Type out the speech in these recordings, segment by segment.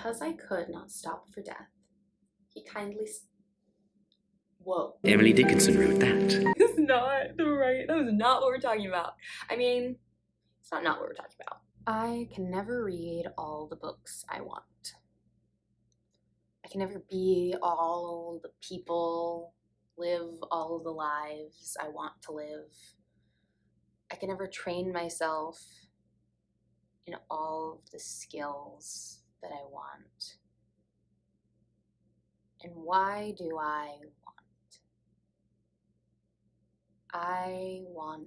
because I could not stop for death, he kindly. Whoa. Emily Dickinson wrote that. That's not the right. That was not what we're talking about. I mean, it's not not what we're talking about. I can never read all the books I want. I can never be all the people, live all the lives I want to live. I can never train myself in all of the skills that I want. And why do I want? I want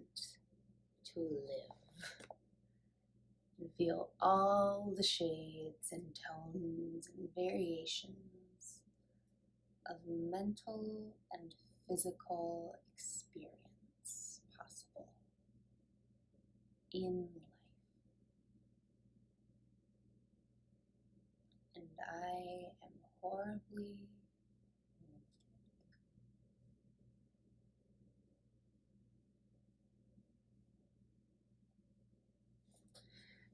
to live and feel all the shades and tones and variations of mental and physical experience possible in life. And I am horribly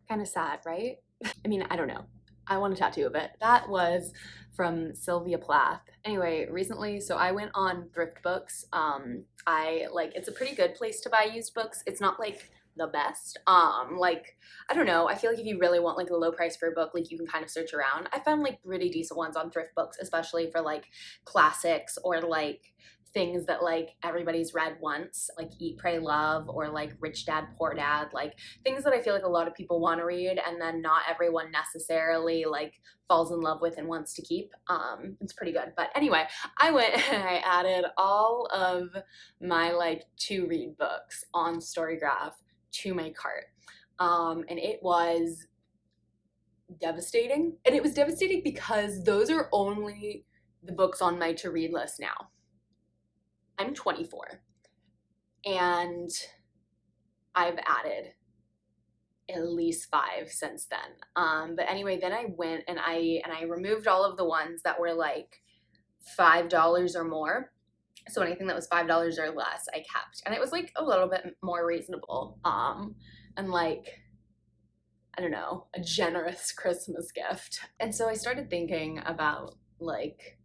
kind of sad, right? I mean, I don't know. I want a tattoo of it. That was from Sylvia Plath. Anyway, recently, so I went on Thrift Books. Um, I like it's a pretty good place to buy used books. It's not like the best. Um, like I don't know. I feel like if you really want like a low price for a book, like you can kind of search around. I found like pretty decent ones on Thrift Books, especially for like classics or like things that like everybody's read once, like Eat, Pray, Love, or like Rich Dad, Poor Dad, like things that I feel like a lot of people want to read and then not everyone necessarily like falls in love with and wants to keep. Um, it's pretty good. But anyway, I went and I added all of my like to read books on Storygraph to my cart. Um, and it was devastating. And it was devastating because those are only the books on my to read list now. I'm 24 and I've added at least five since then. Um, but anyway, then I went and I and I removed all of the ones that were like five dollars or more. So anything that was five dollars or less, I kept, and it was like a little bit more reasonable. Um, and like I don't know, a generous Christmas gift. And so I started thinking about like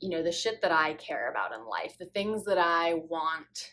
you know, the shit that I care about in life, the things that I want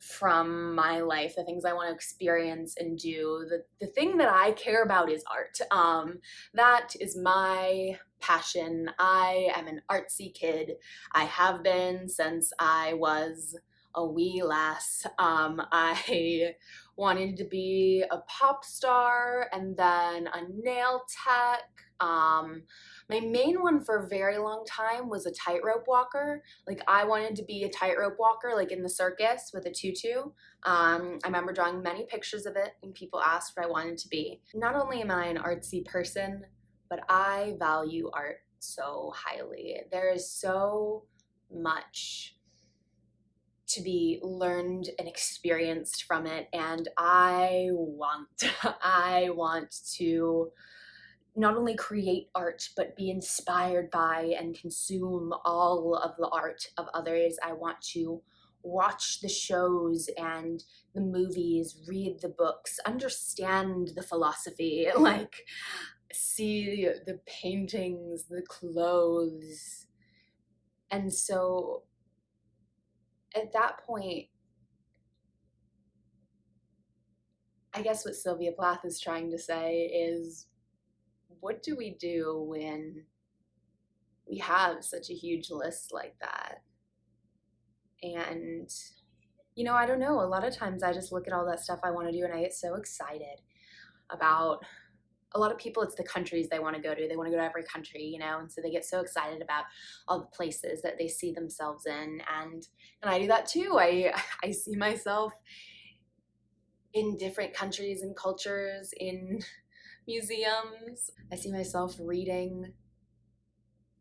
from my life, the things I want to experience and do, the, the thing that I care about is art. Um, that is my passion. I am an artsy kid. I have been since I was a wee lass. Um, I wanted to be a pop star and then a nail tech. Um, my main one for a very long time was a tightrope walker. Like I wanted to be a tightrope walker, like in the circus with a tutu. Um, I remember drawing many pictures of it and people asked what I wanted to be. Not only am I an artsy person, but I value art so highly. There is so much to be learned and experienced from it and I want I want to not only create art but be inspired by and consume all of the art of others. I want to watch the shows and the movies, read the books, understand the philosophy, like see the paintings, the clothes. And so at that point, I guess what Sylvia Plath is trying to say is what do we do when we have such a huge list like that? And, you know, I don't know. A lot of times I just look at all that stuff I want to do and I get so excited about a lot of people it's the countries they want to go to they want to go to every country you know and so they get so excited about all the places that they see themselves in and and i do that too i i see myself in different countries and cultures in museums i see myself reading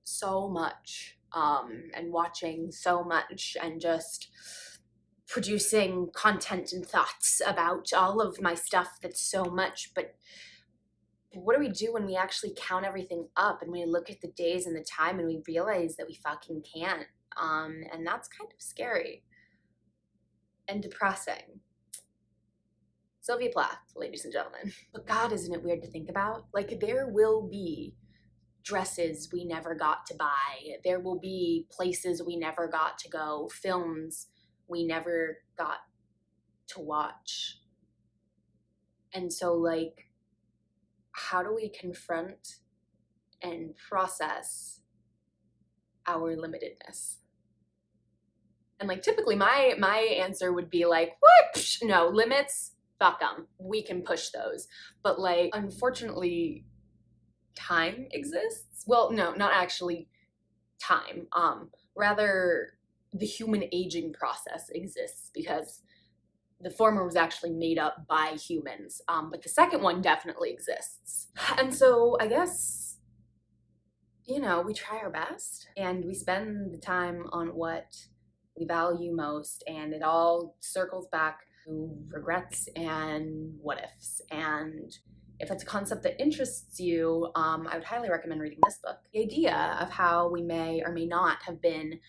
so much um and watching so much and just producing content and thoughts about all of my stuff that's so much but what do we do when we actually count everything up and we look at the days and the time and we realize that we fucking can't? Um, and that's kind of scary and depressing. Sylvia Plath, ladies and gentlemen. But God, isn't it weird to think about? Like, there will be dresses we never got to buy. There will be places we never got to go, films we never got to watch. And so, like, how do we confront and process our limitedness? And like typically my my answer would be like, what? No, limits, fuck them. We can push those. But like unfortunately time exists. Well, no, not actually time. Um rather the human aging process exists because the former was actually made up by humans, um, but the second one definitely exists. And so I guess, you know, we try our best and we spend the time on what we value most, and it all circles back regrets and what ifs. And if it's a concept that interests you, um, I would highly recommend reading this book. The idea of how we may or may not have been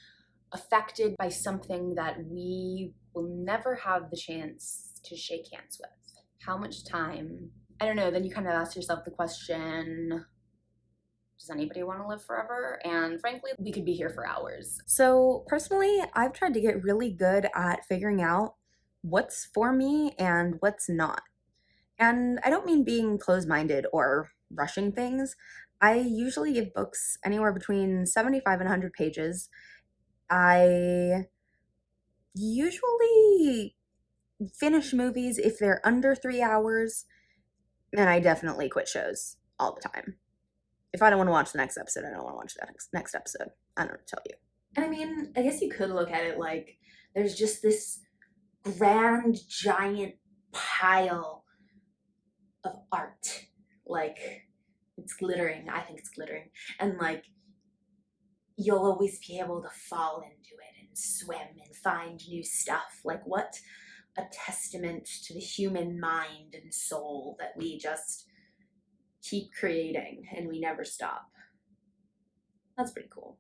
affected by something that we will never have the chance to shake hands with. How much time? I don't know. Then you kind of ask yourself the question does anybody want to live forever? And frankly, we could be here for hours. So, personally, I've tried to get really good at figuring out what's for me and what's not. And I don't mean being closed minded or rushing things. I usually give books anywhere between 75 and 100 pages. I usually finish movies if they're under three hours, and I definitely quit shows all the time. If I don't want to watch the next episode, I don't want to watch the next, next episode. I don't tell you. And I mean, I guess you could look at it like there's just this grand, giant pile of art. Like, it's glittering. I think it's glittering. And like, you'll always be able to fall into it and swim and find new stuff. Like, what a testament to the human mind and soul that we just keep creating and we never stop. That's pretty cool.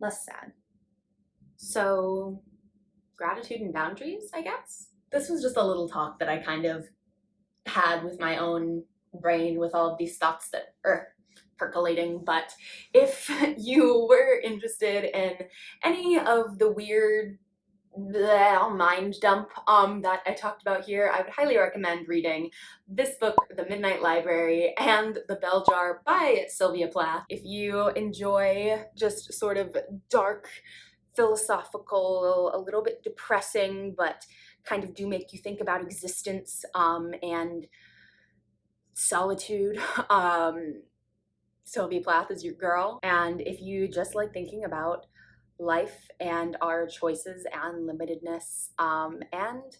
Less sad. So, gratitude and boundaries, I guess. This was just a little talk that I kind of had with my own brain with all of these thoughts that are percolating. But if you were interested in any of the weird bleh, mind dump um, that I talked about here, I would highly recommend reading this book, The Midnight Library, and The Bell Jar by Sylvia Plath. If you enjoy just sort of dark, philosophical, a little bit depressing, but kind of do make you think about existence um, and solitude, um, Sylvia Plath is your girl. And if you just like thinking about life and our choices and limitedness um, and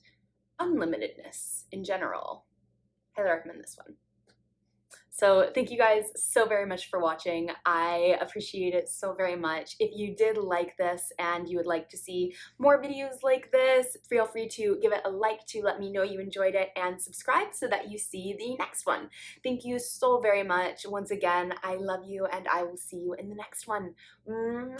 unlimitedness in general, highly recommend this one. So thank you guys so very much for watching. I appreciate it so very much. If you did like this and you would like to see more videos like this, feel free to give it a like to let me know you enjoyed it and subscribe so that you see the next one. Thank you so very much. Once again, I love you and I will see you in the next one. Mwah.